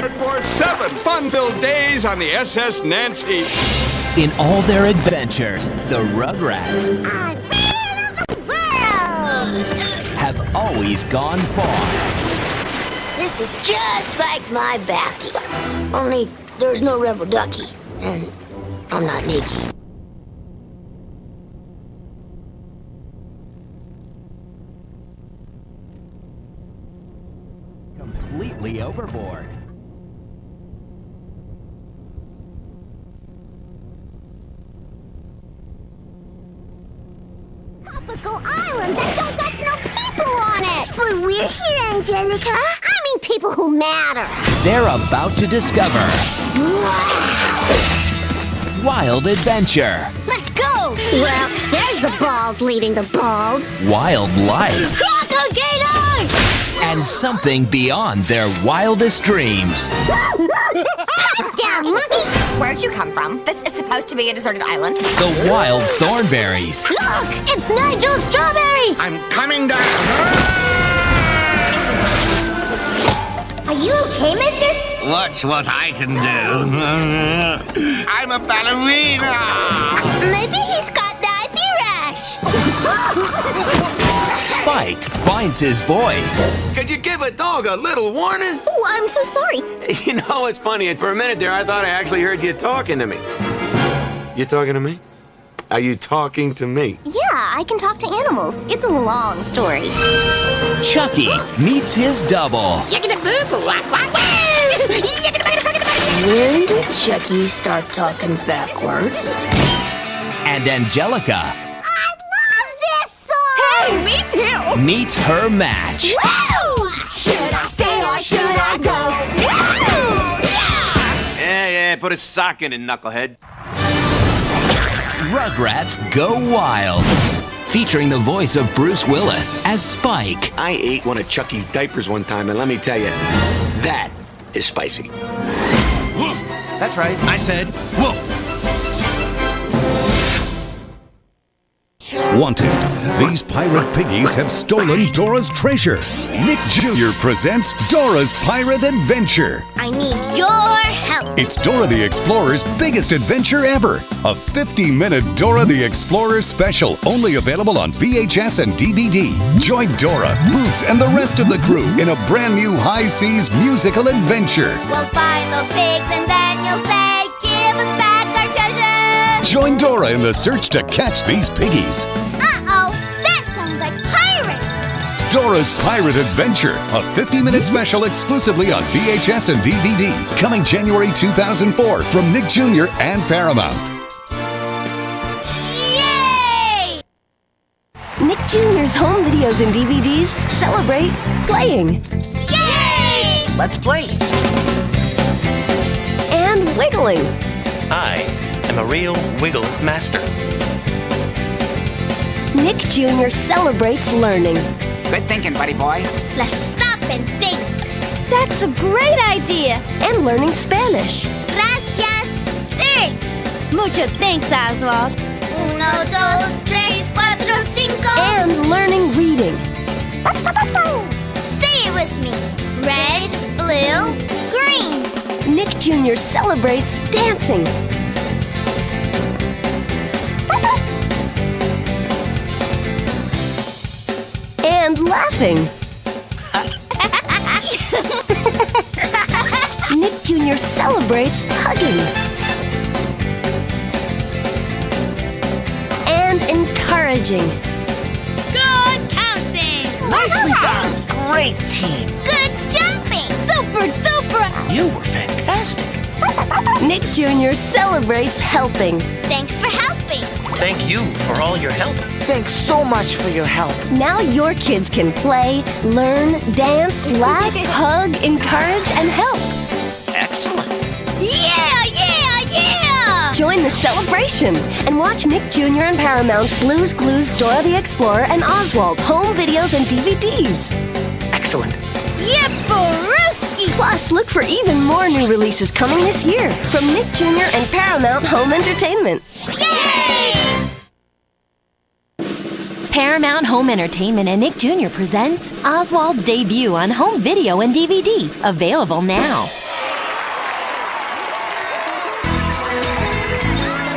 time for seven fun-filled days on the SS Nancy. In all their adventures, the Rugrats have always gone far. This is just like my Backy. Only there's no Rebel Ducky, and I'm not Nikki. They're about to discover wild adventure, Let's go. Well, there's the bald leading the bald. wild life, Crocodile! and something beyond their wildest dreams. Down, monkey. Where'd you come from? This is supposed to be a deserted island. The wild Thornberrys, Look, it's Nigel Strawberry. I'm coming down. Are you okay, mister? Watch what I can do. I'm a ballerina. Maybe he's got the IP rash. Spike finds his voice. Could you give a dog a little warning? Oh, I'm so sorry. You know, it's funny. For a minute there, I thought I actually heard you talking to me. You talking to me? Are you talking to me? Yeah, I can talk to animals. It's a long story. Chucky meets his double. When did Chucky start talking backwards? And Angelica I love this song! Hey, me too! meets her match. Woo! Should I stay or should I go? Woo! Yeah! Yeah, yeah, put a sock in it, knucklehead. Rugrats Go Wild. Featuring the voice of Bruce Willis as Spike. I ate one of Chucky's diapers one time, and let me tell you, that is spicy. Woof! That's right, I said woof! Wanted. These pirate piggies have stolen Dora's treasure. Nick Jr. presents Dora's Pirate Adventure. I need your help. It's Dora the Explorer's biggest adventure ever. A 50 minute Dora the Explorer special, only available on VHS and DVD. Join Dora, Boots, and the rest of the crew in a brand new high seas musical adventure. We'll find the pigs and then you'll say, Join Dora in the search to catch these piggies. Uh-oh, that sounds like pirates. Dora's Pirate Adventure, a 50 minute special exclusively on VHS and DVD. Coming January 2004 from Nick Jr. and Paramount. Yay! Nick Jr.'s home videos and DVDs celebrate playing Yay! Let's play. and wiggling. I am a real wiggle master. Nick Jr. celebrates learning. Good thinking, buddy boy. Let's stop and think. That's a great idea. And learning Spanish. Gracias. Thanks. Mucho thanks, Oswald. Uno, dos, tres, cuatro, cinco. And learning reading. Say it with me. Red, blue, green. Nick Jr. celebrates dancing. And laughing. Nick Jr. celebrates hugging. And encouraging. Good counting. Nicely done. Great team. Good jumping. Super duper. You were fantastic. Nick Jr. celebrates helping. Thanks for helping. Thank you for all your help. Thanks so much for your help. Now your kids can play, learn, dance, laugh, hug, encourage, and help. Excellent. Yeah, yeah, yeah. Join the celebration and watch Nick Jr. and Paramount's Blue's Clues, Dora the Explorer, and Oswald home videos and DVDs. Excellent. Yep, Yipperooski. Plus, look for even more new releases coming this year from Nick Jr. and Paramount Home Entertainment. Paramount Home Entertainment and Nick Jr. presents Oswald's debut on home video and DVD, available now.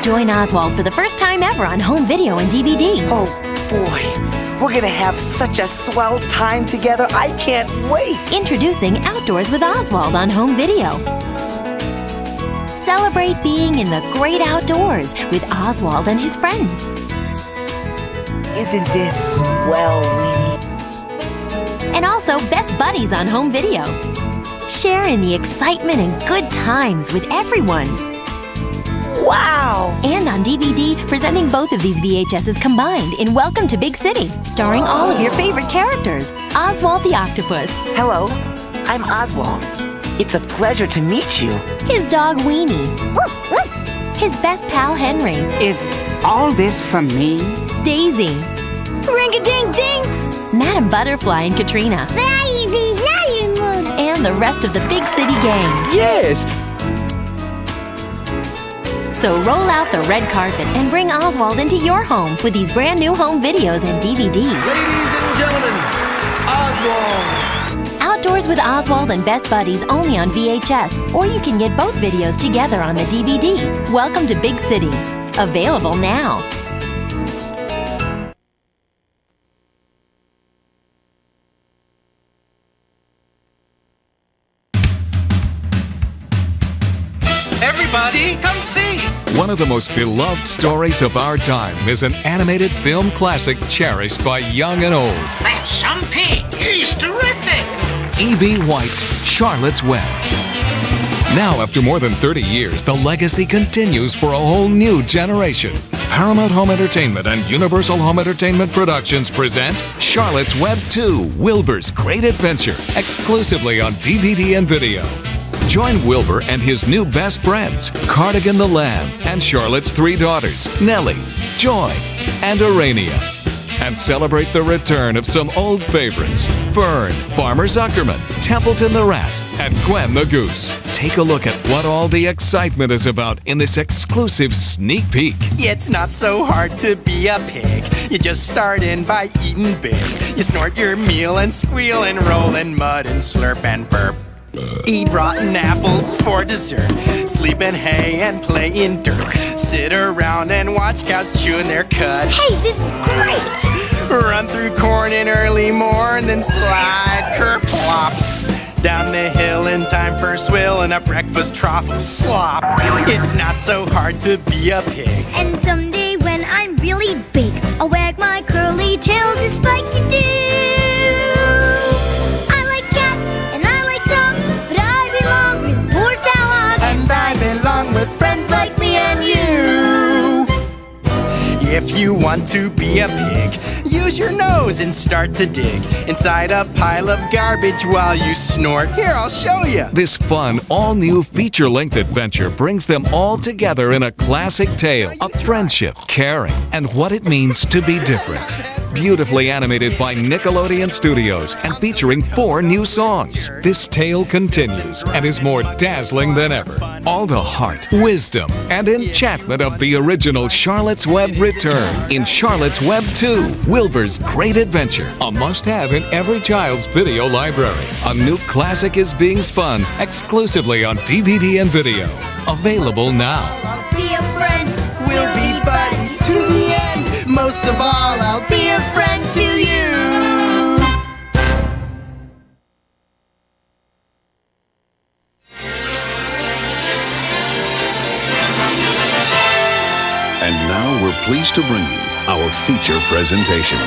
Join Oswald for the first time ever on home video and DVD. Oh boy, we're gonna have such a swell time together. I can't wait. Introducing Outdoors with Oswald on home video. Celebrate being in the great outdoors with Oswald and his friends. Isn't this swell, Weenie? And also Best Buddies on home video. Share in the excitement and good times with everyone. Wow! And on DVD, presenting both of these VHSs combined in Welcome to Big City, starring all of your favorite characters. Oswald the Octopus. Hello, I'm Oswald. It's a pleasure to meet you. His dog Weenie. His best pal Henry. Is all this from me? Daisy. Ring-a-ding-ding! Madam Butterfly and Katrina. And the rest of the Big City gang. Yes! So roll out the red carpet and bring Oswald into your home with these brand new home videos and DVDs. Ladies and gentlemen, Oswald! Outdoors with Oswald and Best Buddies only on VHS, or you can get both videos together on the DVD. Welcome to Big City. Available now. Everybody, come see! One of the most beloved stories of our time is an animated film classic cherished by young and old. That's some pig. He's terrific. E.B. White's Charlotte's Web. Now, after more than 30 years, the legacy continues for a whole new generation. Paramount Home Entertainment and Universal Home Entertainment Productions present Charlotte's Web 2 Wilbur's Great Adventure, exclusively on DVD and video. Join Wilbur and his new best friends, Cardigan the Lamb, and Charlotte's three daughters, Nellie, Joy, and Aranea. And celebrate the return of some old favorites Fern, Farmer Zuckerman, Templeton the Rat, and Gwen the Goose. Take a look at what all the excitement is about in this exclusive sneak peek. It's not so hard to be a pig. You just start in by eating big. You snort your meal and squeal and roll in mud and slurp and burp. Eat rotten apples for dessert. Sleep in hay and play in dirt. Sit around and watch cows chewing their cud. Hey, this is great! Run through corn in early morn, then slide kerplop. Down the hill in time for a swill and a breakfast trough of slop. It's not so hard to be a pig. And someday when I'm really big, I'll wag my curly tail just like you do. If you want to be a pig, use your nose and start to dig inside a pile of garbage while you snort. Here, I'll show you. This fun, all new feature length adventure brings them all together in a classic tale of friendship, caring, and what it means to be different. Beautifully animated by Nickelodeon Studios and featuring four new songs. This tale continues and is more dazzling than ever. All the heart, wisdom, and enchantment of the original Charlotte's Web return in Charlotte's Web 2 Wilbur's Great Adventure, a must have in every child's video library. A new classic is being spun exclusively on DVD and video. Available now. Be a friend, we'll be buddies to the end. Most of all, I'll be a friend to you. We're pleased to bring you our feature presentation.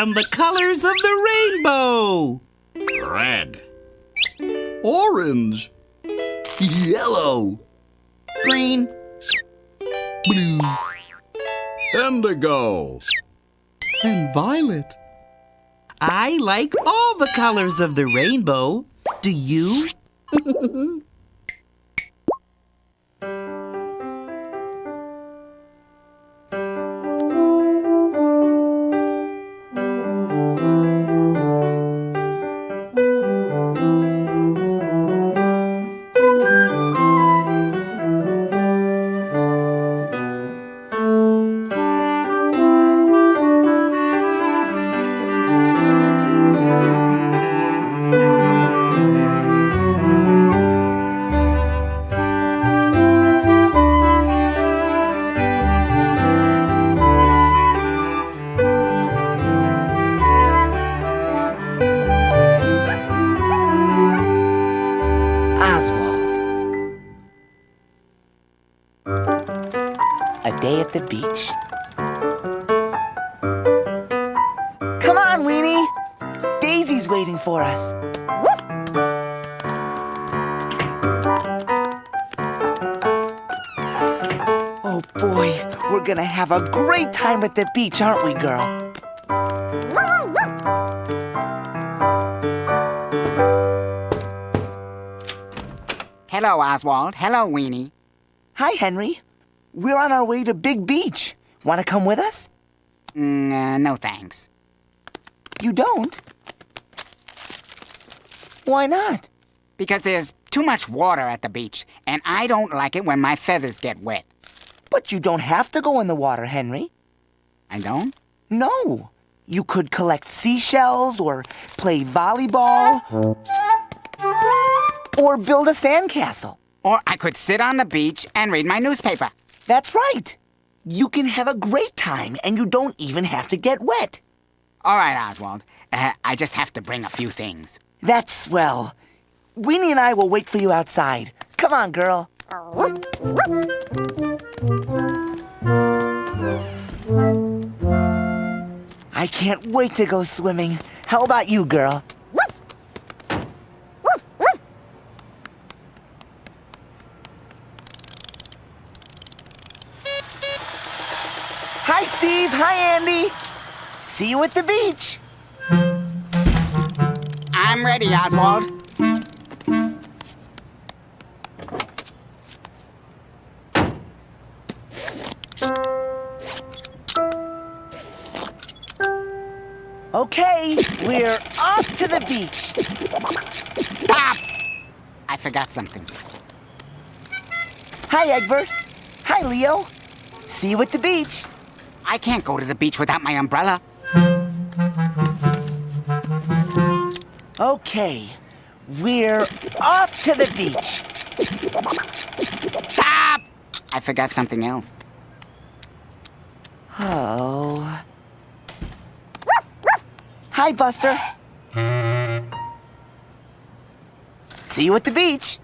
I am the colors of the rainbow. Red. Orange. Yellow. Green. Blue. Indigo. And violet. I like all the colors of the rainbow. Do you? have a great time at the beach, aren't we, girl? Hello, Oswald. Hello, Weenie. Hi, Henry. We're on our way to Big Beach. Want to come with us? Mm, uh, no thanks. You don't? Why not? Because there's too much water at the beach, and I don't like it when my feathers get wet. But you don't have to go in the water, Henry. I don't? No. You could collect seashells or play volleyball or build a sandcastle. Or I could sit on the beach and read my newspaper. That's right. You can have a great time and you don't even have to get wet. All right, Oswald. Uh, I just have to bring a few things. That's swell. Weenie and I will wait for you outside. Come on, girl. I can't wait to go swimming. How about you, girl? Hi, Steve. Hi, Andy. See you at the beach. I'm ready, Oswald. Okay, we're off to the beach. Stop! I forgot something. Hi, Egbert. Hi, Leo. See you at the beach. I can't go to the beach without my umbrella. Okay, we're off to the beach. Stop! I forgot something else. Oh. Hi, Buster. See you at the beach.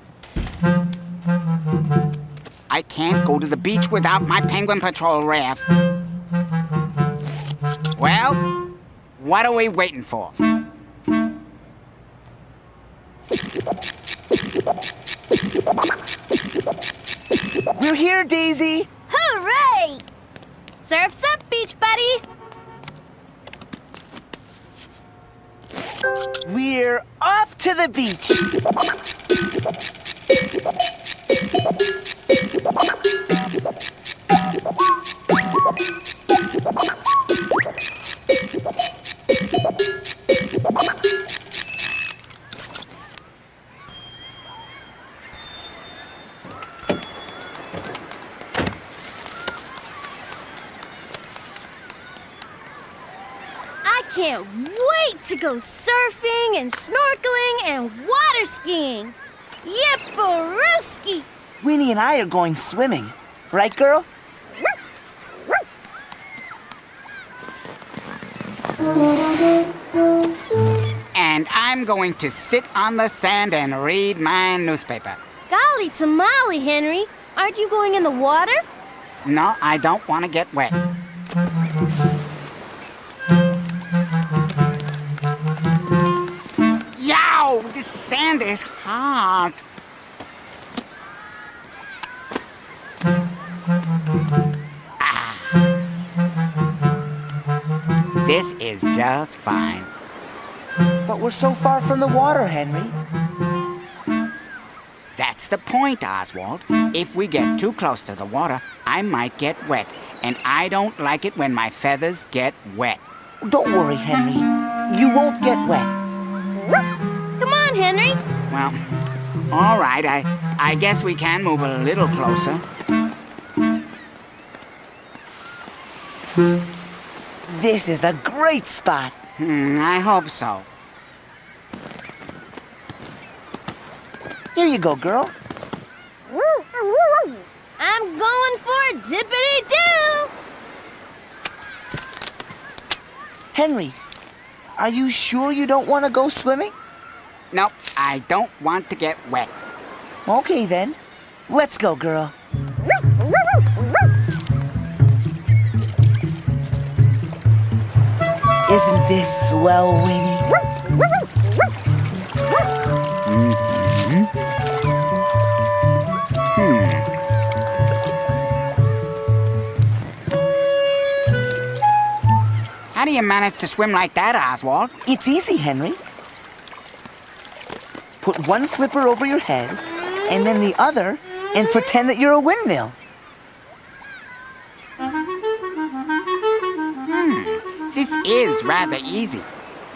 I can't go to the beach without my Penguin Patrol raft. Well, what are we waiting for? We're here, Daisy. Hooray! To the beach. I go surfing and snorkeling and water skiing. Yipperooski! Weenie and I are going swimming. Right, girl? And I'm going to sit on the sand and read my newspaper. Golly tamale, Henry. Aren't you going in the water? No, I don't want to get wet. Hard. Ah. This is just fine. But we're so far from the water, Henry. That's the point, Oswald. If we get too close to the water, I might get wet. And I don't like it when my feathers get wet. Don't worry, Henry. You won't get wet. Come on, Henry. Well, all right. I, I guess we can move a little closer. This is a great spot. Hmm, I hope so. Here you go, girl. I'm going for dippity doo. Henry, are you sure you don't want to go swimming? Nope, I don't want to get wet. Okay then. Let's go, girl. Isn't this swell, Weenie? How do you manage to swim like that, Oswald? It's easy, Henry. Put one flipper over your head, and then the other, and pretend that you're a windmill. Hmm, this is rather easy.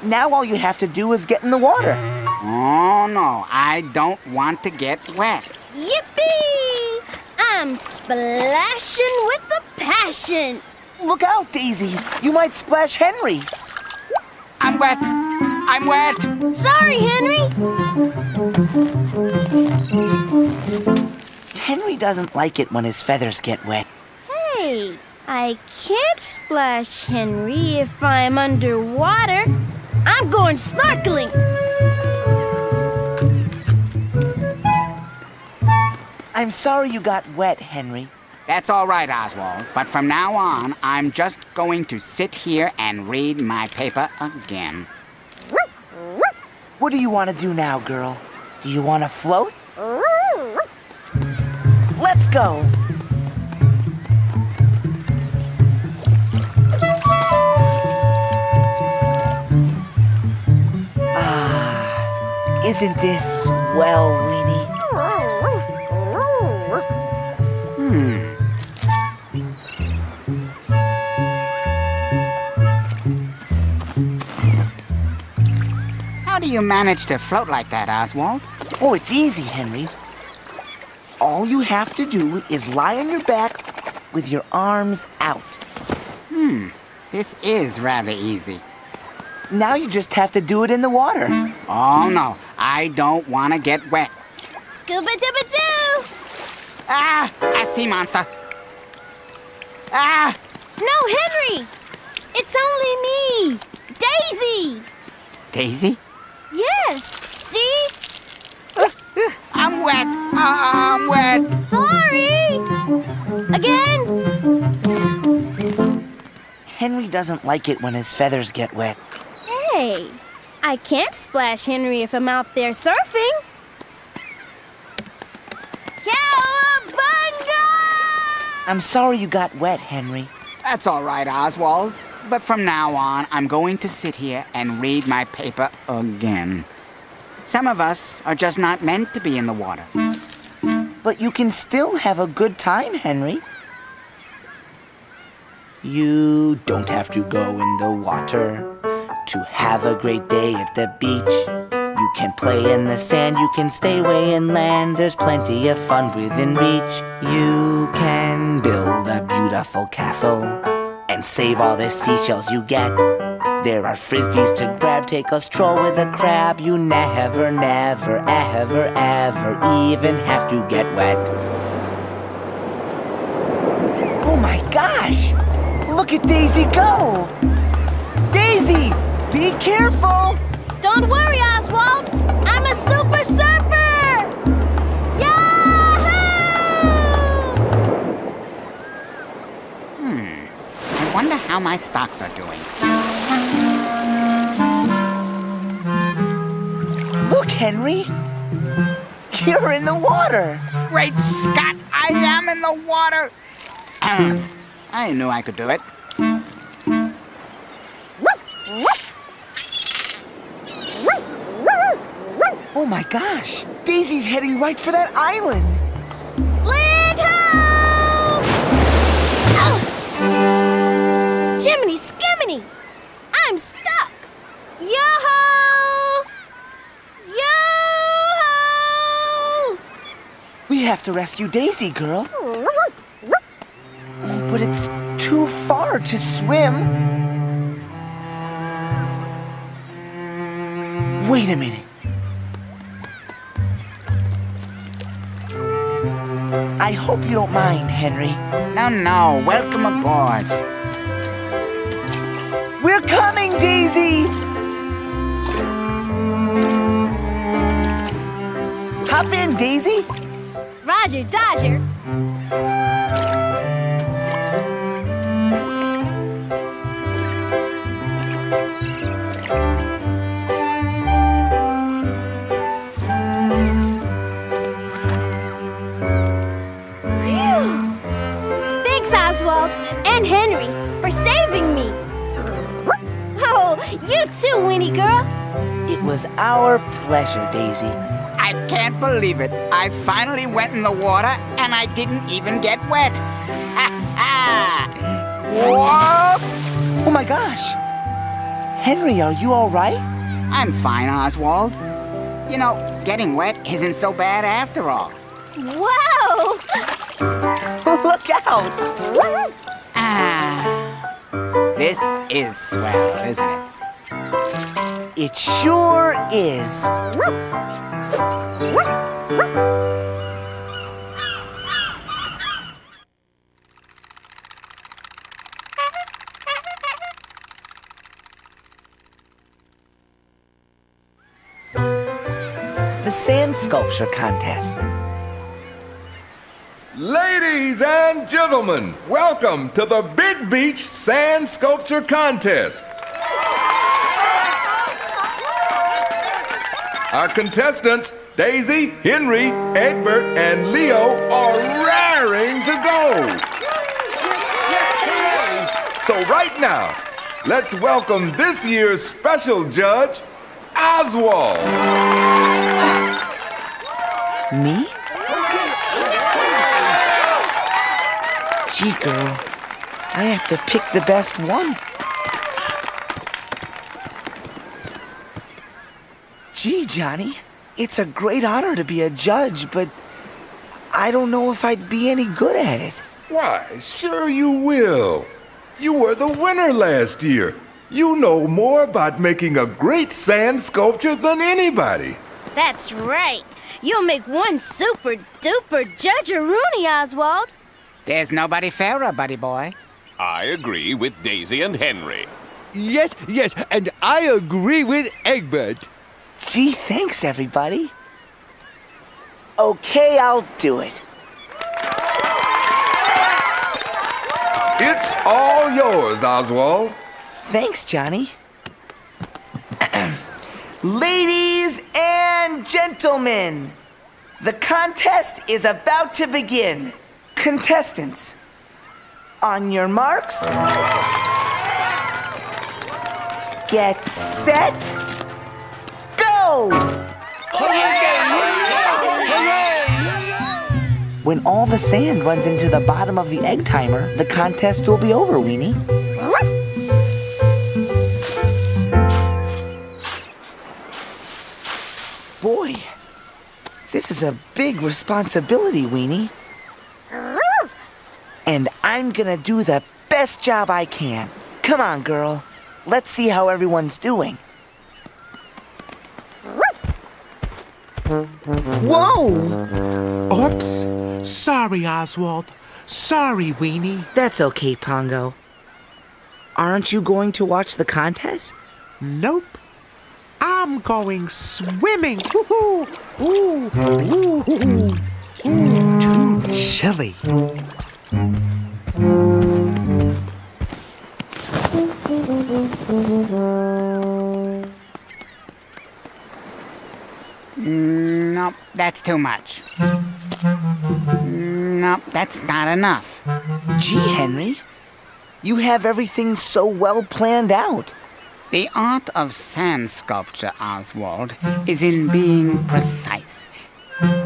Now all you have to do is get in the water. Oh, no, I don't want to get wet. Yippee! I'm splashing with the passion. Look out, Daisy. You might splash Henry. I'm wet. I'm wet. Sorry, Henry. Henry doesn't like it when his feathers get wet. Hey, I can't splash Henry if I'm underwater. I'm going snorkeling. I'm sorry you got wet, Henry. That's all right, Oswald. But from now on, I'm just going to sit here and read my paper again. What do you want to do now, girl? Do you want to float? Let's go. Ah, isn't this swell, do you manage to float like that, Oswald? Oh, it's easy, Henry. All you have to do is lie on your back with your arms out. Hmm. This is rather easy. Now you just have to do it in the water. Oh, no. I don't want to get wet. Scuba dibba doo! Ah! A sea monster. Ah! No, Henry! It's only me, Daisy! Daisy? Yes, see? I'm wet. Uh, I'm wet. Sorry! Again? Henry doesn't like it when his feathers get wet. Hey, I can't splash Henry if I'm out there surfing. Cowabunga! I'm sorry you got wet, Henry. That's all right, Oswald. But from now on, I'm going to sit here and read my paper again. Some of us are just not meant to be in the water. But you can still have a good time, Henry. You don't have to go in the water to have a great day at the beach. You can play in the sand, you can stay way inland. There's plenty of fun within reach. You can build a beautiful castle and save all the seashells you get. There are frisbees to grab, take a stroll with a crab. You never, never, ever, ever even have to get wet. Oh my gosh! Look at Daisy go! Daisy, be careful! Don't worry, Oswald. How my stocks are doing. Look, Henry. You're in the water. Great Scott, I am in the water. I knew I could do it. Oh my gosh. Daisy's heading right for that island. Have to rescue Daisy, girl. Oh, but it's too far to swim. Wait a minute. I hope you don't mind, Henry. No, no, welcome aboard. We're coming, Daisy! Hop in, Daisy. Roger Dodger. Oswald and Henry, for saving me. Oh, you too, Weenie girl. It was our pleasure, Daisy. I can't believe it. I finally went in the water and I didn't even get wet. Whoop! Oh my gosh. Henry, are you all right? I'm fine, Oswald. You know, getting wet isn't so bad after all. Whoa! Look out! Ah, this is swell, isn't it? It sure is. The sand sculpture contest. Ladies and gentlemen, welcome to the Big Beach Sand Sculpture Contest. Our contestants, Daisy, Henry, Egbert, and Leo, are raring to go. So, right now, let's welcome this year's special judge, Oswald. Me? Gee, girl, I have to pick the best one. Gee, Johnny, it's a great honor to be a judge, but I don't know if I'd be any good at it. Why, sure you will. You were the winner last year. You know more about making a great sand sculpture than anybody. That's right. You'll make one super duper judge a Rooney, Oswald. There's nobody fairer, buddy boy. I agree with Daisy and Henry. Yes, yes, and I agree with Egbert. Gee, thanks, everybody. Okay, I'll do it. It's all yours, Oswald. Thanks, Johnny. Ladies and gentlemen, the contest is about to begin. Contestants, on your marks, get set, When all the sand runs into the bottom of the egg timer, the contest will be over, Weenie. Boy, this is a big responsibility, Weenie. And I'm gonna do the best job I can. Come on, girl. Let's see how everyone's doing. Whoa! Oops. Sorry, Oswald. Sorry, Weenie. That's okay, Pongo. Aren't you going to watch the contest? Nope. I'm going swimming. Ooh, ooh, ooh, ooh, ooh, too chilly. Mm, nope, that's too much. Mm, nope, that's not enough. Gee, Henry, you have everything so well planned out. The art of sand sculpture, Oswald, is in being precise,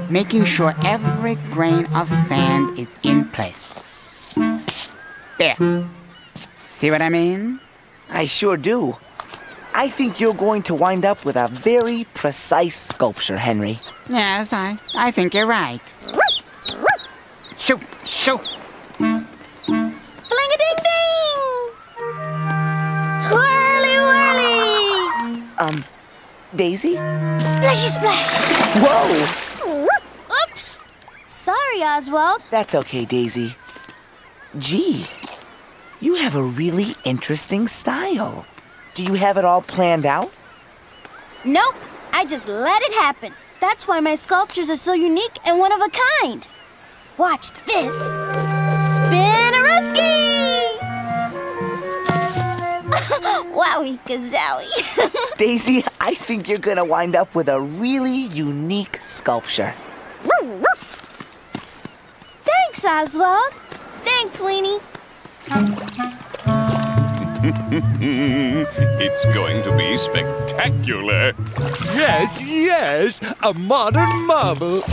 making sure every grain of sand is in place. There. See what I mean? I sure do. I think you're going to wind up with a very precise sculpture, Henry. Yes, I, I think you're right. Shoot, shoot. Fling-a-ding-ding! Twirly whirly! Um, Daisy? Splashy splash! Whoa! Oops! Sorry, Oswald. That's okay, Daisy. Gee, you have a really interesting style. Do you have it all planned out? Nope, I just let it happen. That's why my sculptures are so unique and one of a kind. Watch this. Spinaruski! Wowie kazowie. Daisy, I think you're gonna wind up with a really unique sculpture. Thanks, Oswald. Thanks, Weenie. it's going to be spectacular. Yes, yes, a modern marvel.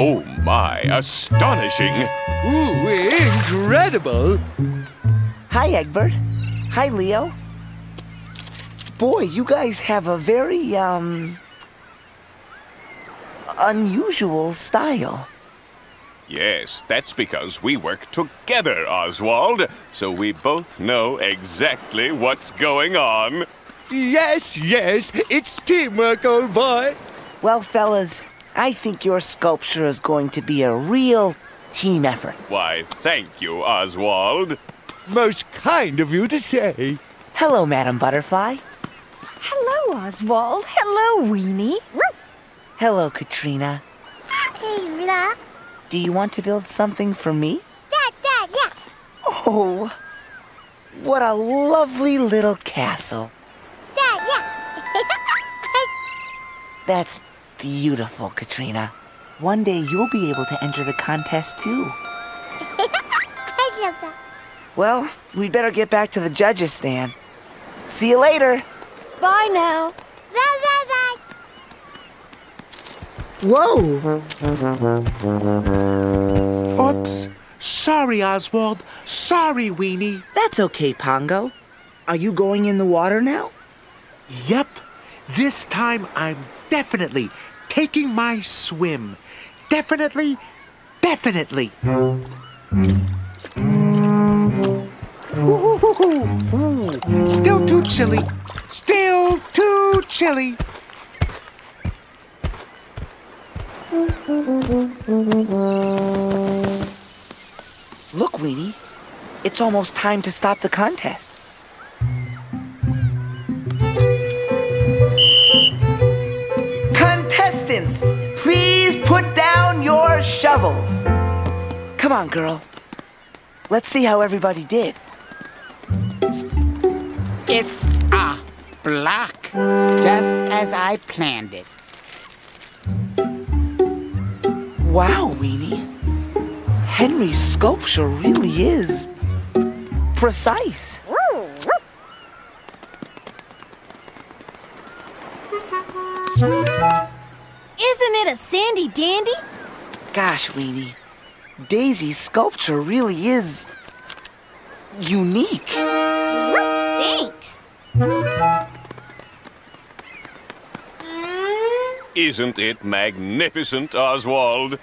Oh my, astonishing. Ooh, incredible. Hi, Egbert. Hi, Leo. Boy, you guys have a very, um, unusual style. Yes, that's because we work together, Oswald, so we both know exactly what's going on. Yes, yes, it's teamwork, old boy. Well, fellas, I think your sculpture is going to be a real team effort. Why, thank you, Oswald. Most kind of you to say. Hello, Madam Butterfly. Hello, Oswald. Hello, Weenie. Hello, Katrina. Hey, Blah. Do you want to build something for me? Dad, Dad, yeah. Oh, what a lovely little castle. Dad, yeah. That's beautiful, Katrina. One day you'll be able to enter the contest too. I love that. Well, we'd better get back to the judges' stand. See you later. Bye now. Bye, bye, bye. Whoa! Oops. Sorry, Oswald. Sorry, Weenie. That's okay, Pongo. Are you going in the water now? Yep. This time I'm definitely taking my swim. Definitely, definitely. Ooh, ooh, still too chilly. Still too chilly. Look, Weenie. It's almost time to stop the contest. Contestants, please put down your shovels. Come on, girl. Let's see how everybody did. It's a block, just as I planned it. Wow, Weenie. Henry's sculpture really is precise. Isn't it a sandy dandy? Gosh, Weenie. Daisy's sculpture really is unique. Thanks. Isn't it magnificent, Oswald?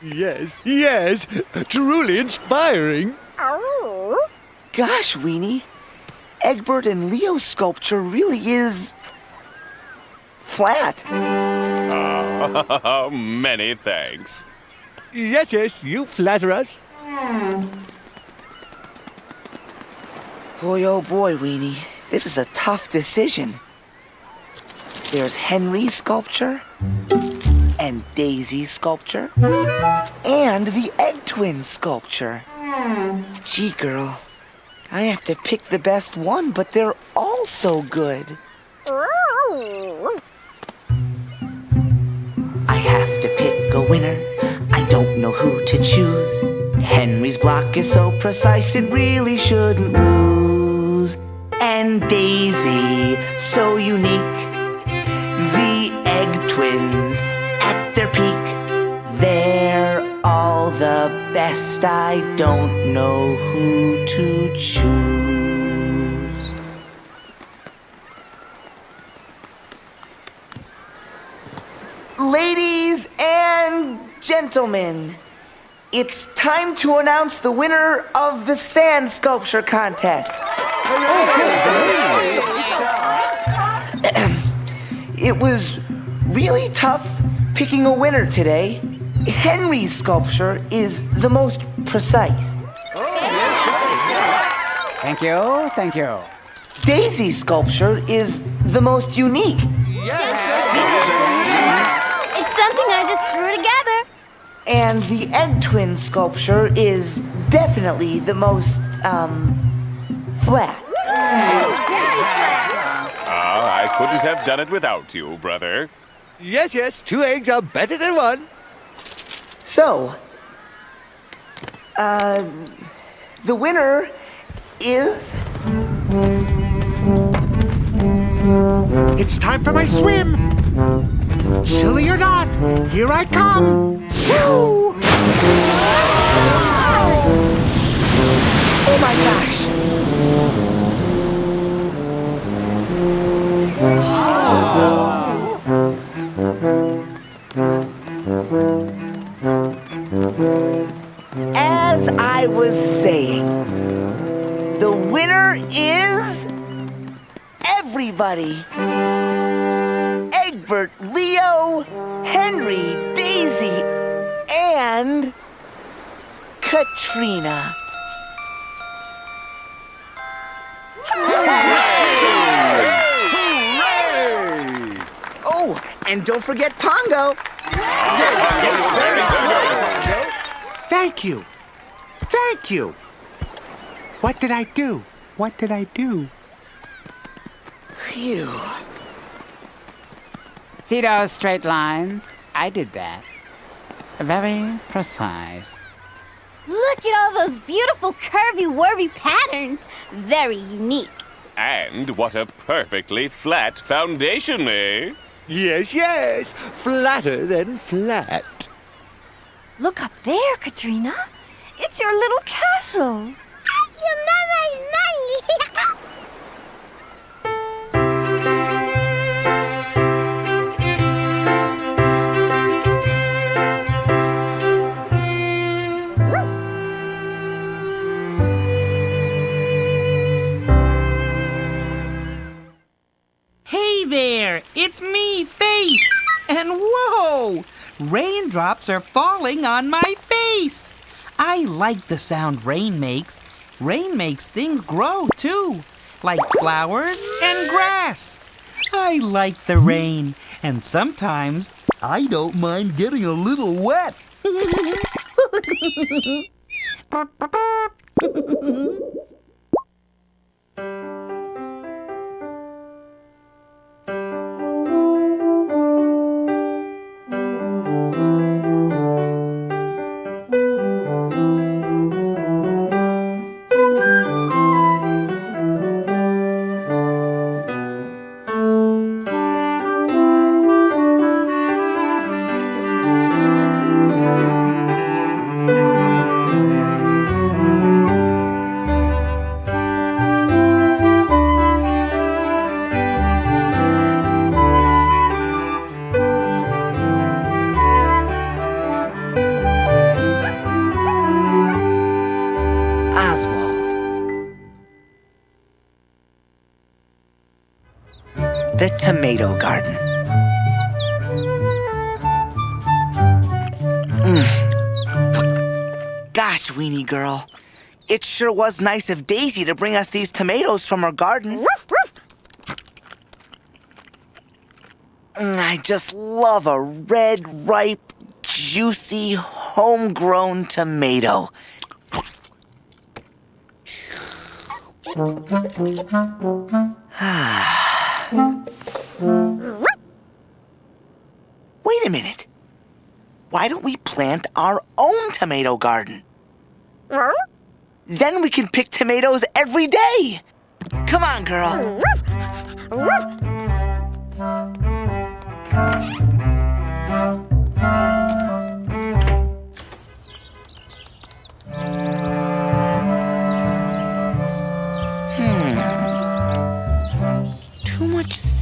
Yes, yes, truly inspiring. Oh. Gosh, Weenie. Egbert and Leo's sculpture really is flat. Ah, many thanks. Yes, yes, you flatter us. Boy, oh boy, Weenie. This is a tough decision. There's Henry's sculpture, and Daisy sculpture, and the Egg Twins sculpture. Gee, girl, I have to pick the best one, but they're all so good. I have to pick a winner. I don't know who to choose. Henry's block is so precise, it really shouldn't lose. And Daisy, so unique. The egg twins at their peak. They're all the best. I don't know who to choose. Ladies and gentlemen, it's time to announce the winner of the sand sculpture contest. Oh, it was really tough picking a winner today. Henry's sculpture is the most precise. Thank you, thank you. Daisy's sculpture is the most unique. Yes. It's something I just threw together. And the egg twin sculpture is definitely the most, um, flat. Ah, I couldn't have done it without you, brother. Yes, yes, two eggs are better than one. So, uh, the winner is. It's time for my swim. Silly or not, here I come. Woo! Oh my gosh! I was saying, the winner is everybody. Egbert, Leo, Henry, Daisy, and Katrina. Oh, and don't forget Pongo. Thank you. Thank you. What did I do? What did I do? Phew. See those straight lines? I did that. Very precise. Look at all those beautiful curvy wurvy patterns. Very unique. And what a perfectly flat foundation, eh? Yes, yes, flatter than flat. Look up there, Katrina. It's your little castle. Hey there, it's me, Face! And whoa! Raindrops are falling on my face! I like the sound rain makes. Rain makes things grow too, like flowers and grass. I like the rain, and sometimes I don't mind getting a little wet. The tomato garden. Mm. Gosh, weenie girl. It sure was nice of Daisy to bring us these tomatoes from her garden. Mm, I just love a red, ripe, juicy, homegrown tomato. Wait a minute. Why don't we plant our own tomato garden? Then we can pick tomatoes every day. Come on, girl.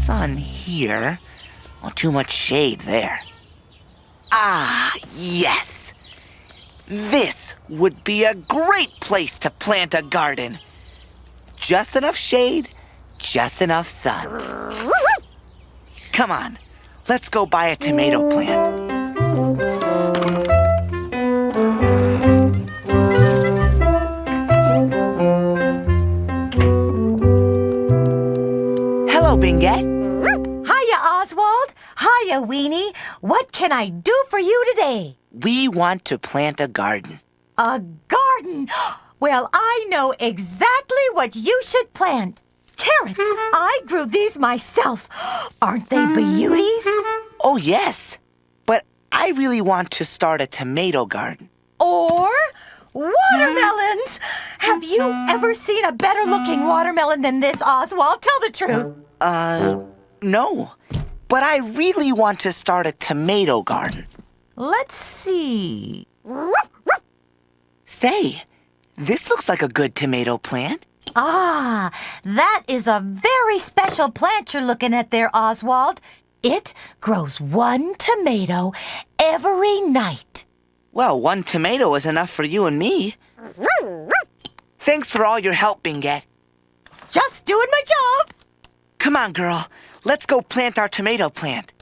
Sun here, or too much shade there. Ah, yes. This would be a great place to plant a garden. Just enough shade, just enough sun. Come on, let's go buy a tomato plant. Hiya, Weenie. What can I do for you today? We want to plant a garden. A garden. Well, I know exactly what you should plant. Carrots. I grew these myself. Aren't they beauties? Oh, yes. But I really want to start a tomato garden. Or watermelons. Have you ever seen a better looking watermelon than this, Oswald? Tell the truth. Uh, no. But I really want to start a tomato garden. Let's see. Say, this looks like a good tomato plant. Ah, that is a very special plant you're looking at there, Oswald. It grows one tomato every night. Well, one tomato is enough for you and me. Thanks for all your help, Bingette. Just doing my job. Come on, girl. Let's go plant our tomato plant.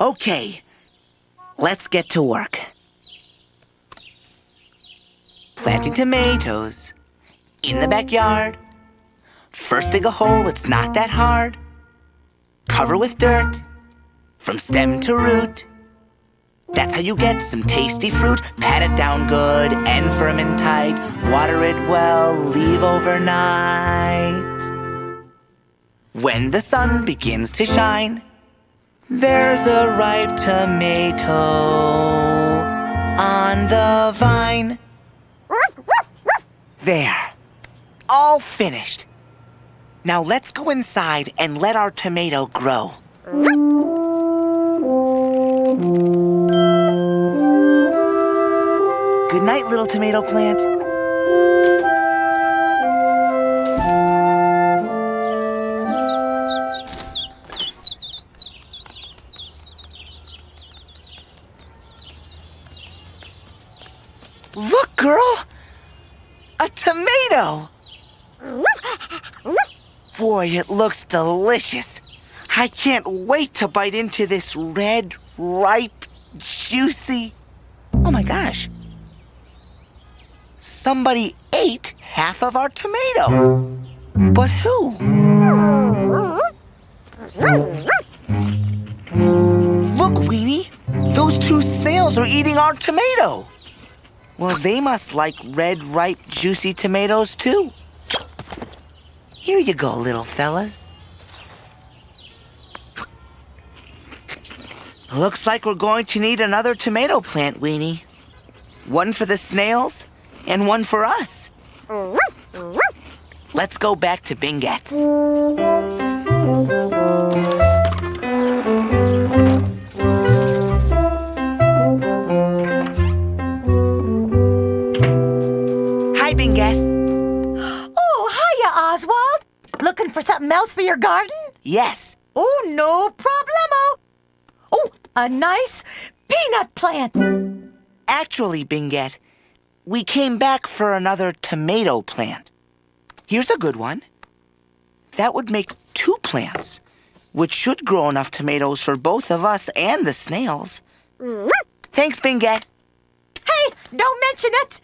Okay, let's get to work. Planting tomatoes in the backyard. First dig a hole, it's not that hard. Cover with dirt from stem to root. That's how you get some tasty fruit. Pat it down good and firm and tight. Water it well, leave overnight. When the sun begins to shine, there's a ripe tomato on the vine. There. All finished. Now let's go inside and let our tomato grow. Good night, little tomato plant. Boy, it looks delicious. I can't wait to bite into this red, ripe, juicy. Oh my gosh. Somebody ate half of our tomato. But who? Look, Weenie. Those two snails are eating our tomato. Well, they must like red, ripe, juicy tomatoes too. Here you go, little fellas. Looks like we're going to need another tomato plant, Weenie. One for the snails and one for us. Let's go back to Bingette's. Something else for your garden? Yes. Oh, no problemo. Oh, a nice peanut plant. Actually, Bingette, we came back for another tomato plant. Here's a good one. That would make two plants, which should grow enough tomatoes for both of us and the snails. Thanks, Bingette. Hey, don't mention it.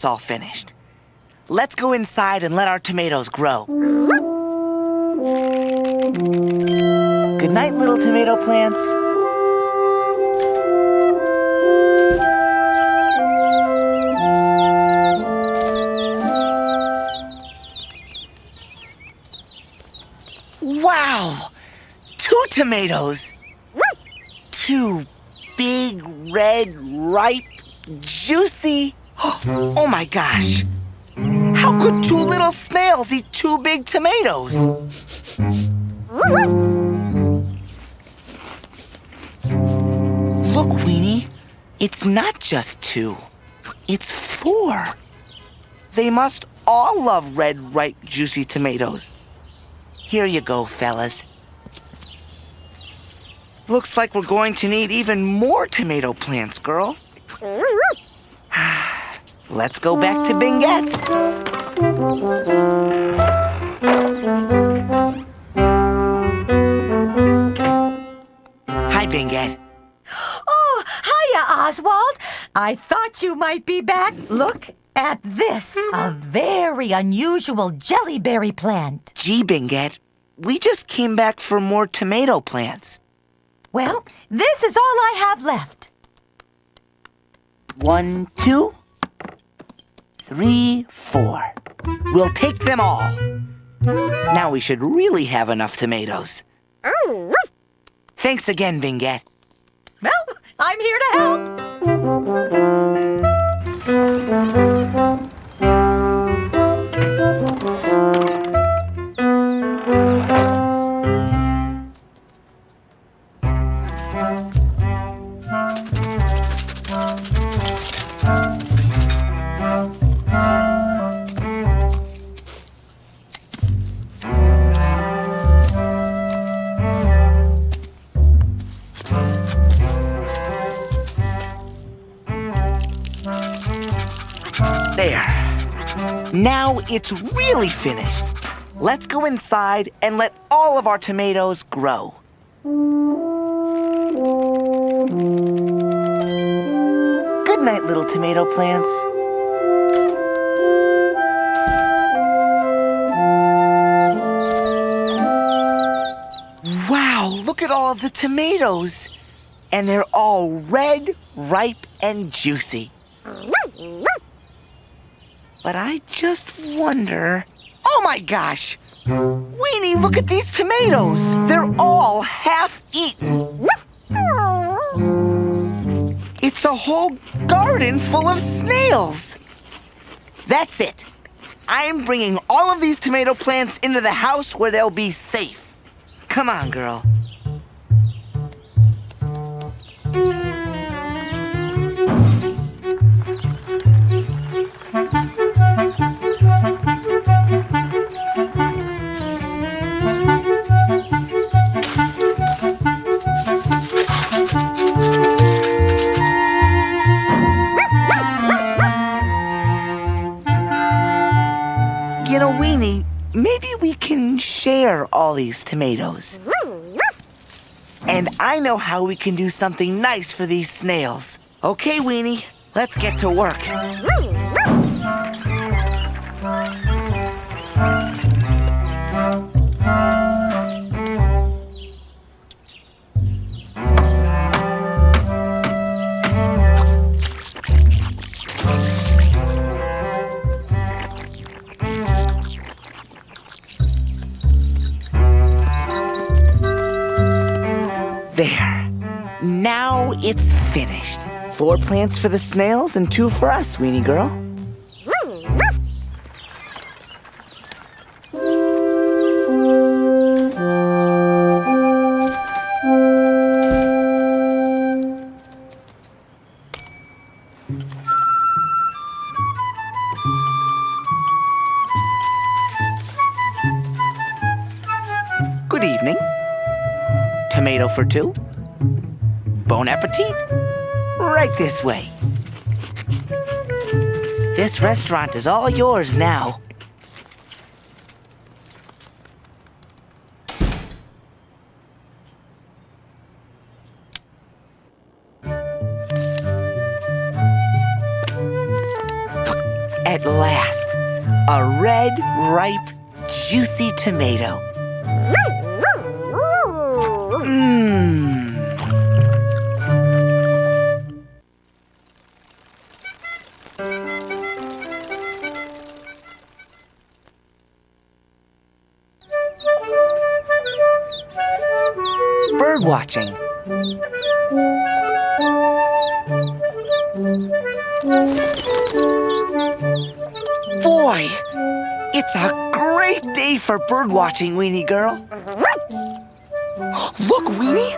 It's all finished. Let's go inside and let our tomatoes grow. Good night, little tomato plants. Wow! Two tomatoes! Two big, red, ripe, juicy. Oh my gosh! How could two little snails eat two big tomatoes? Look, Weenie. It's not just two. It's four. They must all love red, ripe, juicy tomatoes. Here you go, fellas. Looks like we're going to need even more tomato plants, girl. Let's go back to Bingette's. Hi, Bingette. Oh, hiya, Oswald. I thought you might be back. Look at this. A very unusual jellyberry plant. Gee, Bingette, we just came back for more tomato plants. Well, this is all I have left. One, two, three, four. We'll take them all. Now we should really have enough tomatoes. Thanks again, Bingette. Well, I'm here to help. Now it's really finished. Let's go inside and let all of our tomatoes grow. Good night, little tomato plants. Wow, look at all the tomatoes. And they're all red, ripe, and juicy. But I just wonder. Oh my gosh! Weenie, look at these tomatoes! They're all half eaten. It's a whole garden full of snails. That's it. I'm bringing all of these tomato plants into the house where they'll be safe. Come on, girl. These tomatoes. And I know how we can do something nice for these snails. Okay, Weenie, let's get to work. Four plants for the snails and two for us, Weenie girl. Good evening. Tomato for two. Bon appetit. Right this way. This restaurant is all yours now. At last, a red, ripe, juicy tomato. For bird watching, Weenie Girl. Look, Weenie,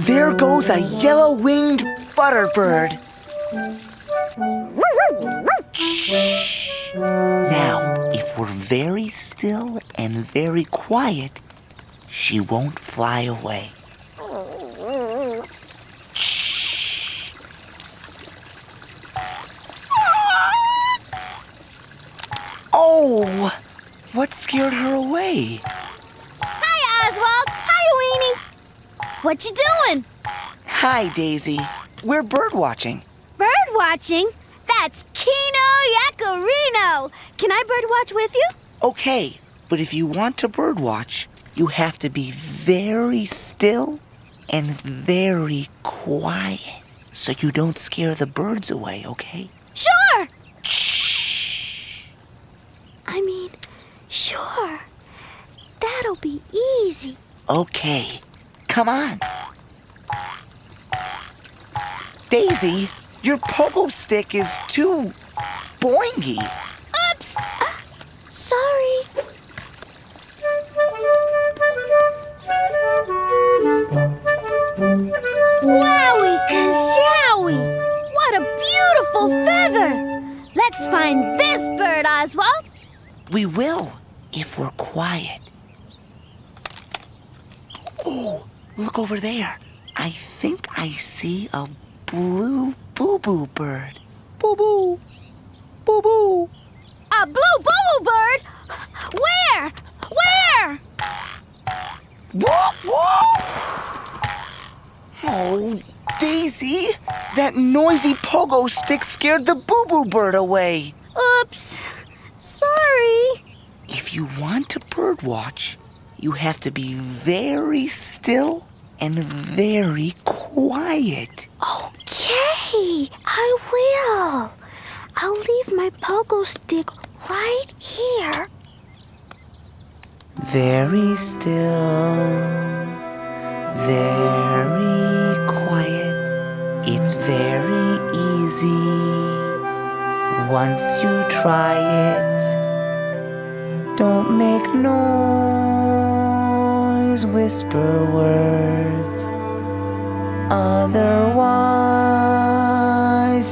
there goes a yellow-winged butterbird. Now, if we're very still and very quiet, she won't fly away. Oh, what scared her? Hi, Oswald. Hi, Weenie. What you doing? Hi, Daisy. We're bird watching. Bird watching? That's Kino Yakarino. Can I bird watch with you? Okay, but if you want to bird watch, you have to be very still and very quiet so you don't scare the birds away, okay? Sure. Shh! I mean, sure. That'll be easy. Okay, come on. Daisy, your pogo stick is too boingy. Oops. Uh, sorry. Wowie kazowie! What a beautiful feather! Let's find this bird, Oswald. We will, if we're quiet. Oh, look over there. I think I see a blue boo-boo bird. Boo-boo. Boo-boo. A blue boo-boo bird? Where? Where? Whoop, whoop! Oh, Daisy, that noisy pogo stick scared the boo-boo bird away. Oops. Sorry. If you want to bird watch, you have to be very still and very quiet. Okay, I will. I'll leave my pogo stick right here. Very still, very quiet. It's very easy once you try it. Don't make noise, whisper words. Otherwise,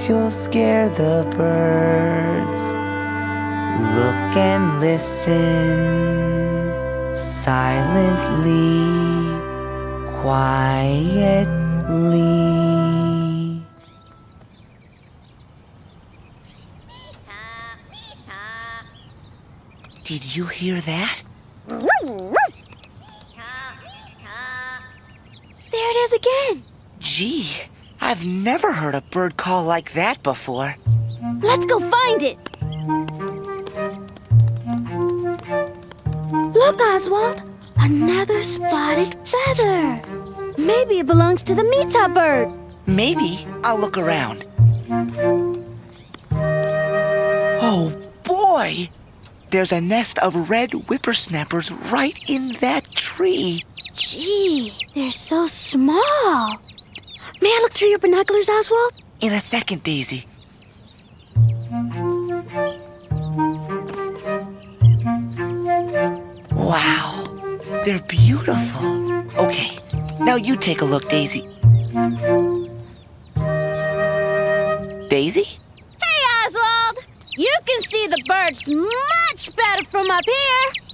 you'll scare the birds. Look and listen silently, quietly. Did you hear that? There it is again. Gee, I've never heard a bird call like that before. Let's go find it. Look, Oswald. Another spotted feather. Maybe it belongs to the Mita bird. Maybe I'll look around. Oh boy! There's a nest of red whippersnappers right in that tree. Gee, they're so small. May I look through your binoculars, Oswald? In a second, Daisy. Wow, they're beautiful. Okay, now you take a look, Daisy. Daisy? Hey, Oswald. You can see the birds much better from up here.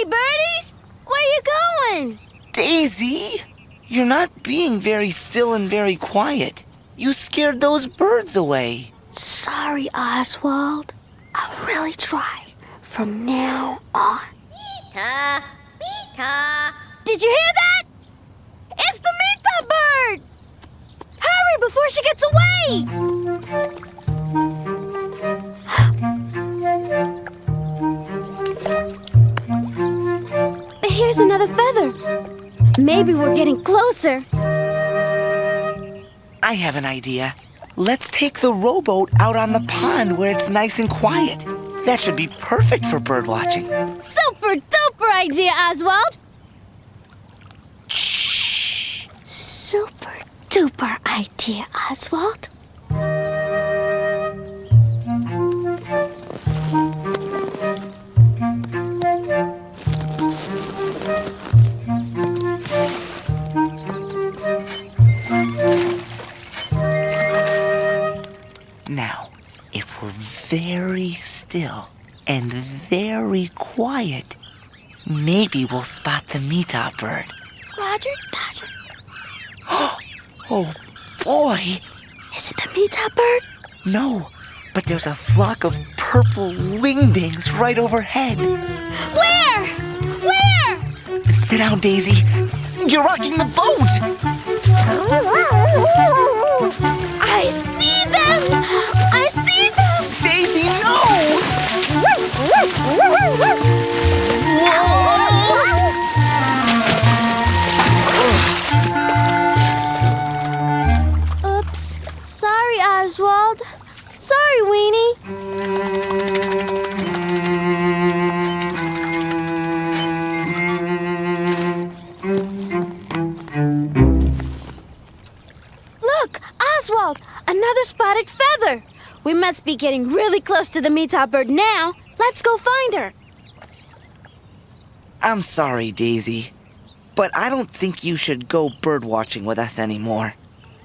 Hey, birdies. Where you going? Daisy? You're not being very still and very quiet. You scared those birds away. Sorry, Oswald. I'll really try from now on. Mita, Mita. Did you hear that? It's the Mita bird! Hurry, before she gets away! Here's another feather. Maybe we're getting closer. I have an idea. Let's take the rowboat out on the pond where it's nice and quiet. That should be perfect for bird watching. Super duper idea, Oswald! Shh. Super duper idea, Oswald. Very still and very quiet, maybe we'll spot the meetop bird. Roger, Dodger. Oh boy! Is it the meetop bird? No, but there's a flock of purple wingdings right overhead. Where? Where? Sit down, Daisy. You're rocking the boat! I see them! I Oops. Sorry, Oswald. Sorry, Weenie. Look, Oswald! Another spotted feather! We must be getting really close to the meetop bird now. Let's go find her. I'm sorry, Daisy, but I don't think you should go bird watching with us anymore.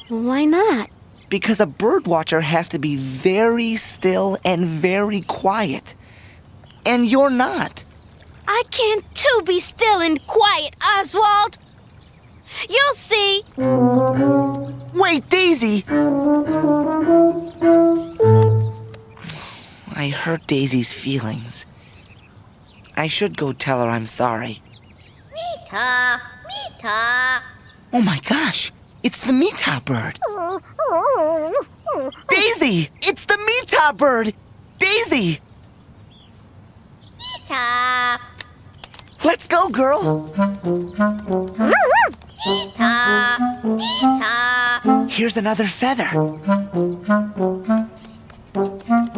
Why not? Because a bird watcher has to be very still and very quiet. And you're not. I can't too be still and quiet, Oswald. You'll see. Wait, Daisy! I hurt Daisy's feelings. I should go tell her I'm sorry. Meeta, Meeta. Oh my gosh, it's the meetop bird. Daisy, it's the meetop bird. Daisy, Meeta, let's go, girl. Here's another feather.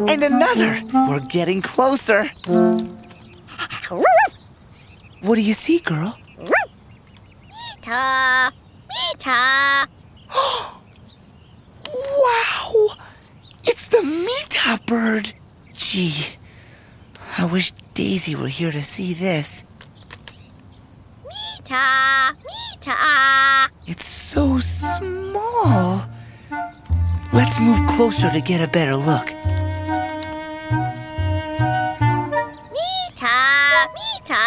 And another. We're getting closer. What do you see, girl? Meeta, Meeta. Wow! It's the meetop bird. Gee, I wish Daisy were here to see this. Meeta, Meeta. It's so small. Let's move closer to get a better look. Meeta, Meeta.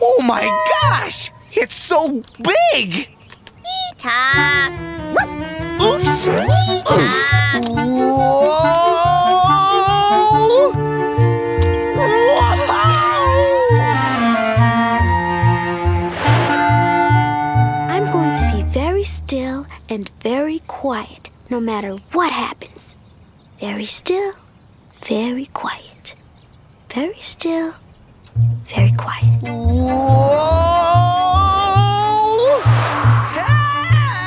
Oh my gosh! It's so big! Meeta. Oops! Meeta. Whoa! And very quiet no matter what happens. Very still, very quiet. Very still, very quiet.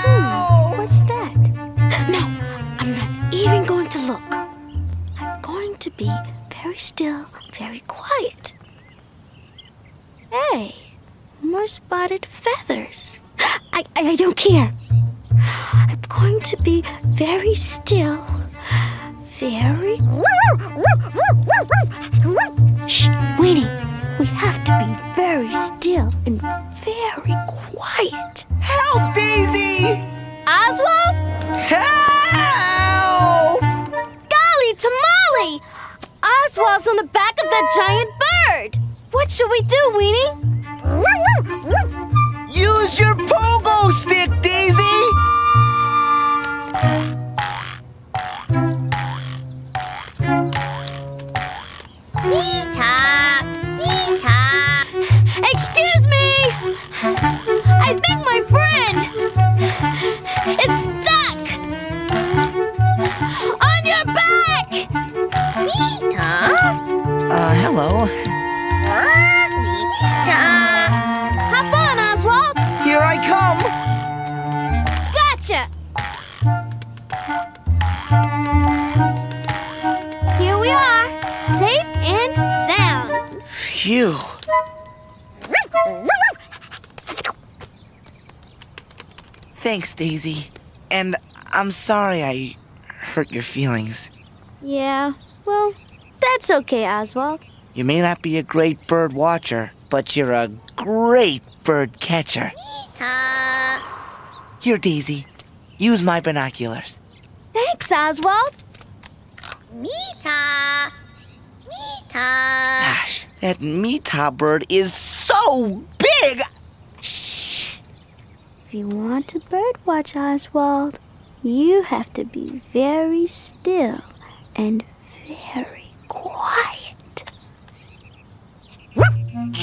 Hmm, what's that? No, I'm not even going to look. I'm going to be very still, very quiet. Hey, more spotted feathers. I, I, I don't care. I'm going to be very still, very. Shh, Weenie. We have to be very still and very quiet. Help, Daisy! Oswald? Help! Golly tamale! Oswald's on the back of that giant bird. What should we do, Weenie? Use your pogo stick, Daisy! Thanks, Daisy. And I'm sorry I hurt your feelings. Yeah, well, that's okay, Oswald. You may not be a great bird watcher, but you're a great bird catcher. Here, Daisy. Use my binoculars. Thanks, Oswald. Mita. Mita. Gosh, that Mita bird is so big! If you want to birdwatch, Oswald, you have to be very still and very quiet. Mita,